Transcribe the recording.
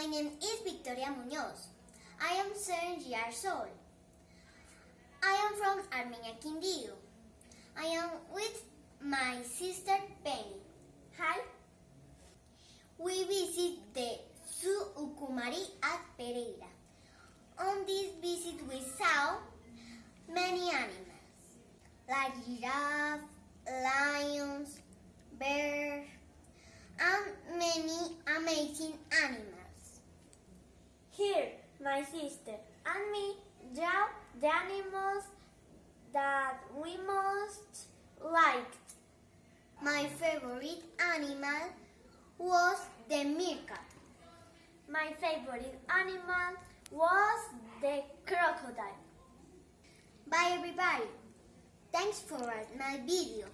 My name is Victoria Muñoz. I am seven years old. I am from Armenia, Quindío. I am with my sister Penny. Hi. We visit the Zoo Ucumari at Pereira. On this visit we saw many animals like giraffe, lions, bears, and many amazing animals. Here, my sister and me draw the animals that we most liked. My favorite animal was the meerkat. My favorite animal was the crocodile. Bye everybody. Thanks for watching my video.